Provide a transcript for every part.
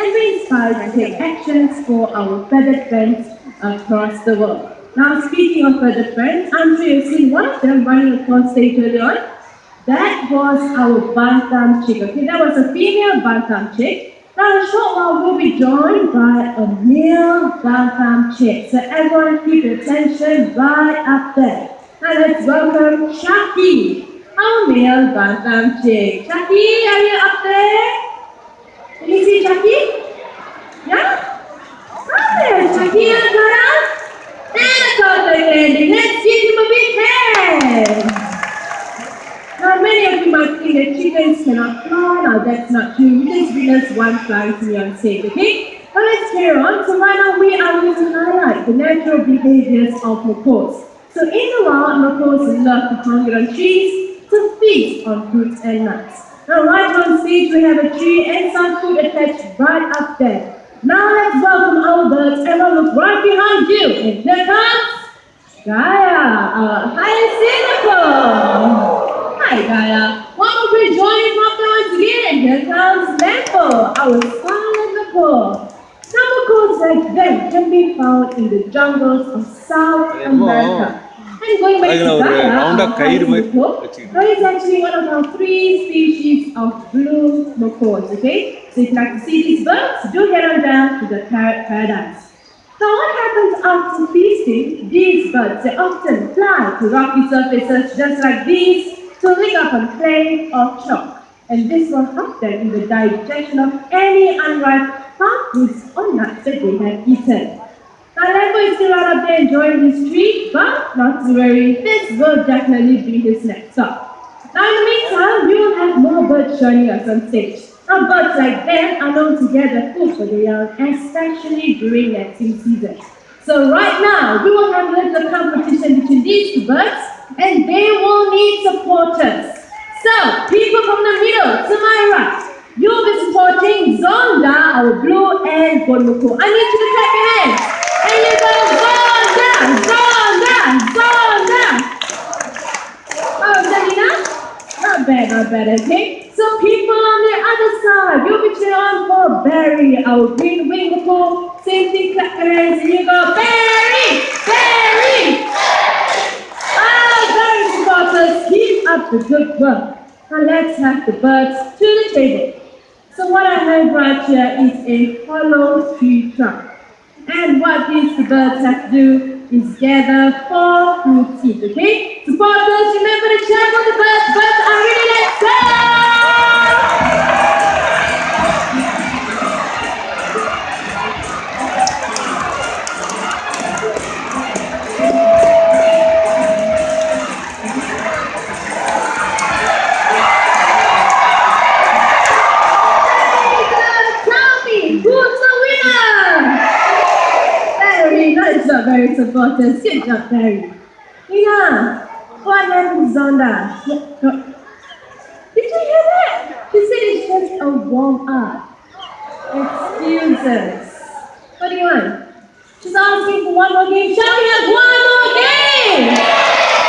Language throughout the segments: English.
and be inspired to take actions for our feathered friends across the world. Now, speaking of feathered friends, I'm sure you've seen one of them running across stage earlier on. That was our bantam chick. Okay, that was a female bantam chick. Now, in a short while, we'll be joined by a male bantam chick. So everyone keep your attention right up there. Now let's welcome Chucky, our male bantam chick. Chucky, are you up there? You see Chucky? Yeah? Up there, Chucky, and around. And a perfect landing. Let's give him big hand. Now, many of you might think that chickens cannot fly. Now, that's not true. We just witnessed one flying to me on stage, okay? Now, let's carry on. So, right now, we highlight the natural behaviors of macaws. So, in the wild, macaws love to congregate on trees to feast on fruits and nuts. Now, right on stage, we have a tree and some food attached right up there. Now, let's welcome our birds. Everyone look right behind you. And here comes Gaia, our cynical. Hi, Gaia. One more great joining from once again. Here comes Lampo, our scarlet macaw. Now, macaws like them can be found in the jungles of South America. And going back to அதுல ஒரு Gaia, round our ஆ கயிறு highest மாதிரி macaw, வச்சுக்கணும். now it's actually one of our three species of blue macaws, okay? So if you like to see these birds, do head on down to the parrot paradise. Now what happens after feasting? These birds, they often fly to rocky surfaces just like these to lick up on clay or chalk. And this will help them in the digestion of any unripe plant fruits or nuts that they have eaten. Lambo is still out there enjoying his treat, but not to worry, this will definitely be his next stop. Now in the meantime, we will have more birds joining us on stage. Now birds like them are known to gather food for the young, especially during nesting season. So right now, we will have little competition between these two birds, and they will need supporters. So, people from the middle, to my right, you'll be supporting Zonda, our blue and Bonmuku. I need you to clap your hands. And you go, Zonda, Zonda, Zonda. Oh? Not bad, not bad, okay? So people on the other side, you'll be cheering on for Barry, our green wing macaw. Same thing, clap your hands, and you go, Barry, Barry. Ah, Barry supporters, keep up the good work. And let's have the birds to the table. So what I have right here is a hollow tree trunk. And what these birds have to do is gather four fruit seeds, okay? Supporters, remember to check on the birds. Birds are ready, not very supportive. She's not very. Yeah. What happened, Zonda? Did you hear that? She said it's just a warm up. Excuses. What do you want? She's asking for one more game. Shall we have one more game?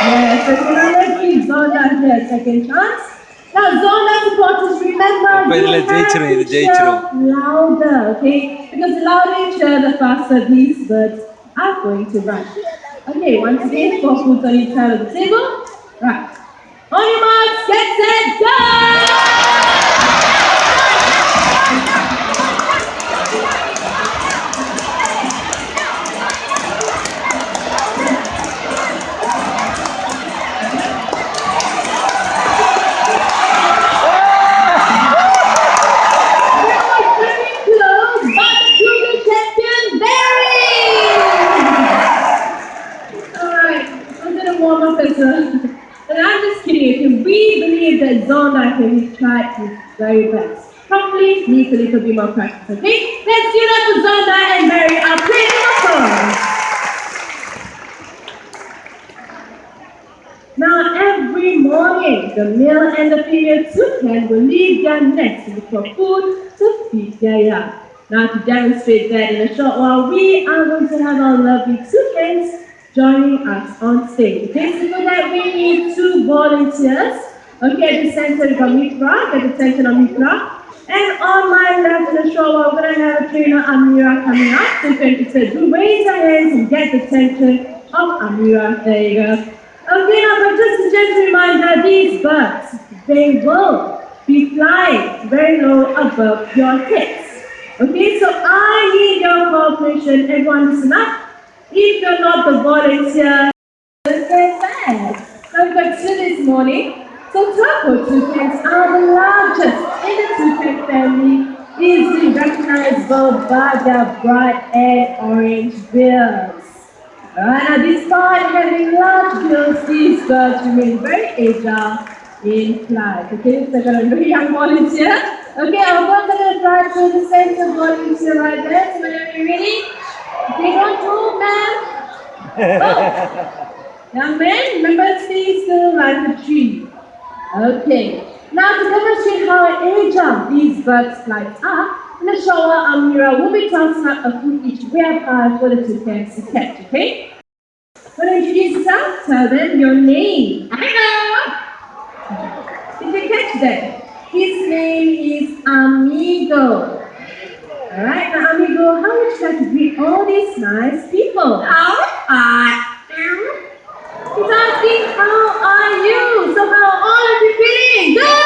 Yes, I can only give Zonda here a second chance. Now, Zonda supporters, remember, you have to shout louder, okay? Because the louder you share, the faster these birds are going to run. Okay, once again, four foods on each side of the table. Right. On your marks, get set, go! Can try his very best. Probably needs a little bit more practice, okay? Let's give it to Zonda and Barry, our pretty macaws. Now, every morning, the male and the female toucan will leave their nest to look for food to feed their young. Now, to demonstrate that in a short while, we are going to have our lovely toucans joining us on stage. Okay, so for that, we need two volunteers. Okay, the center, got Mitra, at the center of Mitra. And on my left in a short while, we're going to have trainer Amira coming up. So you can do raise your hands and get the attention of Amira. There you go. Okay, now but just a gentle reminder, these birds, they will be flying very low above your heads. Okay, so I need your cooperation. Everyone listen up. If you're not the volunteer, then bad. Now we've got two this morning. So toco toucans are the largest in the toucan family, easily recognizable by their bright and orange bills. Now despite having large bills, these birds remain very agile in flight. Okay, so I got a very young volunteer. Okay, I'm going to fly to the center volunteer right there. So whenever you're ready, they don't move, man. Oh. Young man, remember stay still like a tree. Okay. Now to demonstrate how agile these birds flights are, in the shower, Amira will be tossing up a food each hard for the two pairs to catch, okay? When you introduce yourself, tell them your name. Hello! Did you catch that? His name is Amigo. Alright, now Amigo, how would you like to greet all these nice people? How are you? He's asking, how are you? So how are all of you feeling? Good!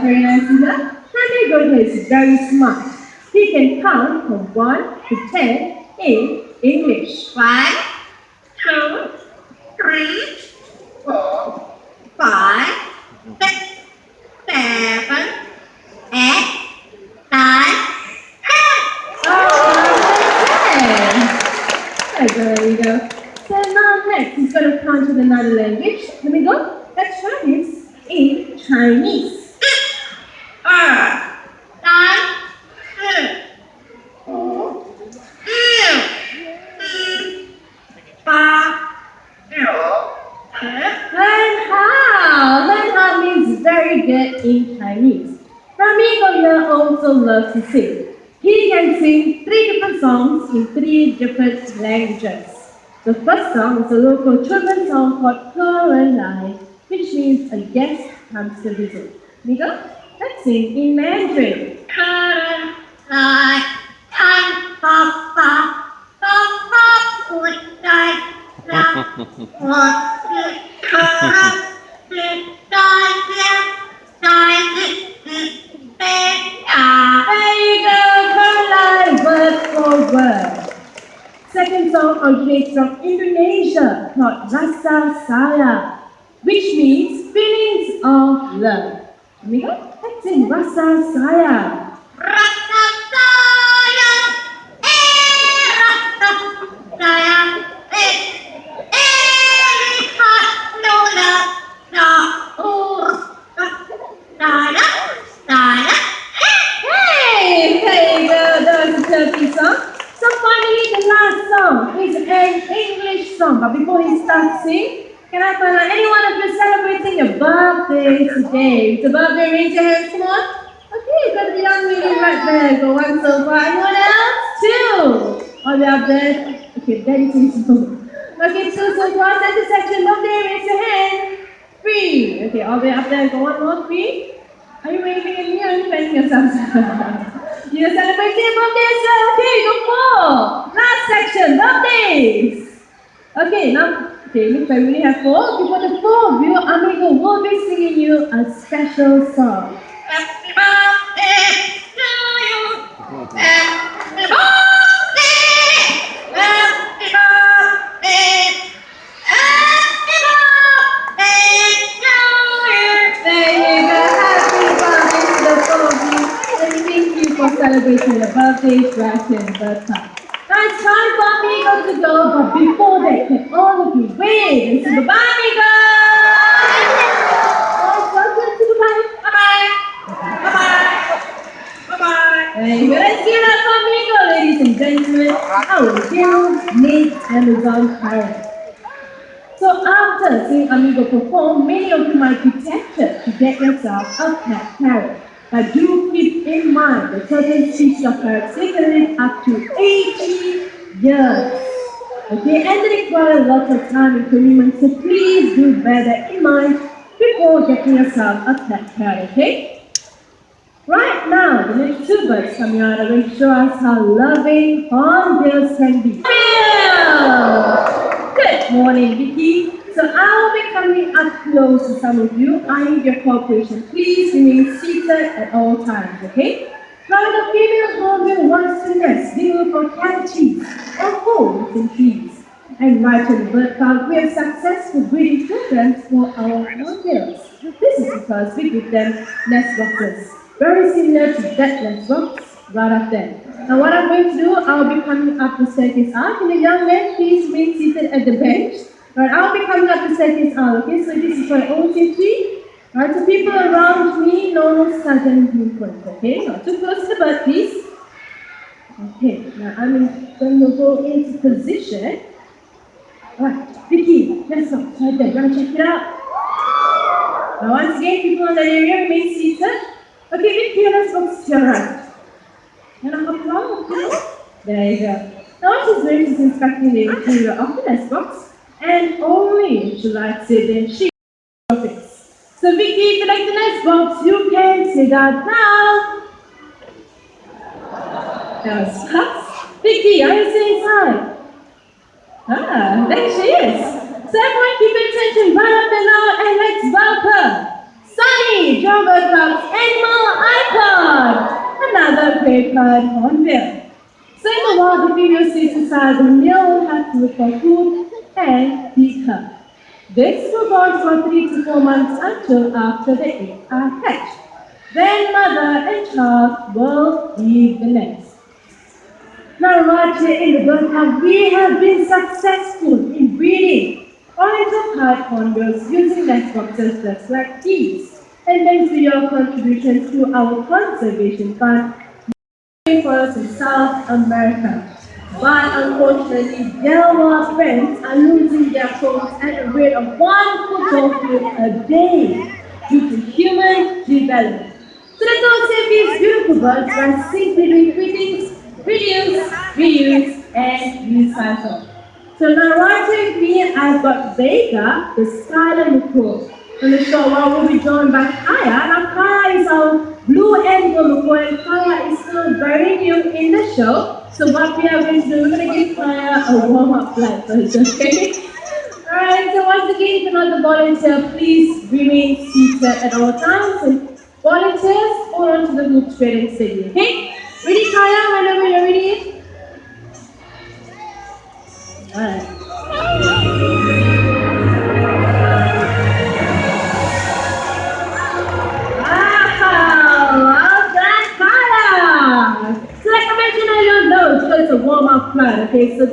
Very nice, Ida. Amigo is very smart. He can count from 1 to 10 in English. five. two. three. four. five. six. seven. One, two, three, four, five, six, seven, eight, nine, ten. Oh, okay. There you go. So now next, he's going to count in another language. Let me go. Let's try this in Chinese. The first song is a local children's song called Coraline, which means a guest against hamster whistle. Nico, let's sing in Mandarin. Coraline, time pop pop, pop pop would die, not want to come, Song originates from Indonesia called Rasa Sayang, which means feelings of love. Amigo, let's sing Rasa Sayang. Rasa sayang, eh rasa sayang, eh eh lihat nona na ur sayang sayang. Hey, there you go, that was a Turkey song. So finally, the last song is an English song. But before he starts singing, can I find out any one of you celebrating your today? It's a birthday, raise your hands, on. Okay, got the young lady right there. Go one so far. Anyone else? Two. All the up there. Okay, daddy says no. Okay, two so far. Center section, birthday, raise your hand. Three. Okay, all the way up there. Go one more, three. Are you waving at me or are you fanning yourself? You're celebrating your birthday as well. Okay, go four. Last section, birthdays. Okay, now, okay, looks like we only have four. For the four of you, Amigo will be singing you a special song. Happy birthday to you. Happy birthday. Happy birthday. Happy birthday to you. There you go. Happy birthday to the four of you. And thank you for celebrating your birthdays right here in birth time. Now it's time for Amigo to go, but before that, can all of you wave and say goodbye, Amigo? Oh, welcome to Dubai. Bye-bye. Bye-bye. Bye-bye. There you go. Let's give it up for Amigo, ladies and Our dear Nate parent. So after seeing Amigo perform, many of you might be tempted to get yourself a pet parrot. But do keep in mind that certain species of parrots they can live up to 80 years. Okay, and they require lots of time and commitment, so please do bear that in mind before getting yourself a pet parrot, okay? Right now, the next two birds coming out are going to show us how loving hornbills can be. Good morning, Vicky. So I'll be coming up close to some of you. I need your cooperation. Please remain seated at all times, okay? Now the female hornbill wants to nest, they will for cavities or holes in trees. And right in the bird park, we have successful breeding programs for our hornbills. This is because we give them nest boxes, very similar to that nest box right up there. Now what I'm going to do, I'll be coming up the staircase out. And the young man please remain seated at the bench? Right, I'll be coming up the staircase out, okay? So this is my own safety. Right, so people around me, no sudden movement, okay? Not too close to the bird, please. Okay, now I'm going to go into position. Alright, Vicky, let's go. Right there, gonna check it out. Now once again, people in that area remain seated. Okay, Vicky, let's go to your right. And hop along, okay? There you go. Now she's ready to inspecting the interior of the nest box. And only likes it, then she profits. So Vicky, if you like the nest box, you can say that now. That was fast. Vicky, are you still inside? Ah, there she is. So everyone keep attention right up and now and let's welcome Sunny, Jobber Club's animal icon. Another great bird hornbill. So in the wild, the stays inside, the male will have to look for food and her. This on for three to four months until after the eggs are hatched. Then mother and child will leave the nest. Now right here in the park, we have been successful in breeding oriental pied hornbills using nest boxes just like these. And thanks to your contribution to our conservation fund, for South America. But unfortunately, Delaware friends are losing their phones at a rate of one photo a day due to human development. So let's all save these beautiful birds by simply doing three things, reduce, reuse, and recycle. So now right with me, I've got Vega, the scarlet macaw. The show, well, we'll be joined by Kaya. Now Kaya is our blue before, and Kaya is still very new in the show. So what we are going to do, we're going to give Kaya a warm-up flight first, okay? Alright, so once again, if you're not the volunteer, please remain seated at all times. And volunteers, hold on to the hoop straight and steady, okay? Ready, Kaya? Whenever you're ready. Alright. A warm-up plan, okay? So